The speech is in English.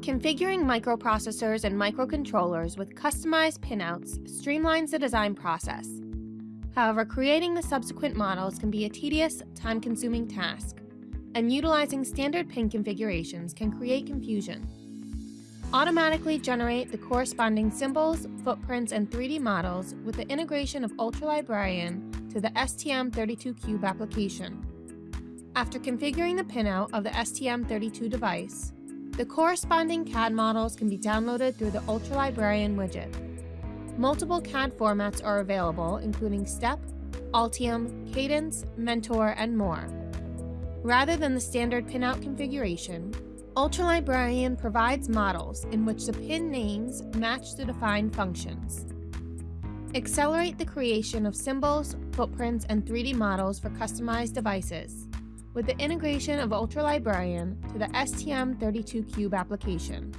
Configuring microprocessors and microcontrollers with customized pinouts streamlines the design process. However, creating the subsequent models can be a tedious, time-consuming task, and utilizing standard pin configurations can create confusion. Automatically generate the corresponding symbols, footprints, and 3D models with the integration of UltraLibrarian to the STM32Cube application. After configuring the pinout of the STM32 device, the corresponding CAD models can be downloaded through the UltraLibrarian widget. Multiple CAD formats are available, including STEP, Altium, Cadence, Mentor, and more. Rather than the standard pinout configuration, UltraLibrarian provides models in which the pin names match the defined functions. Accelerate the creation of symbols, footprints, and 3D models for customized devices with the integration of UltraLibrarian to the STM32Cube application.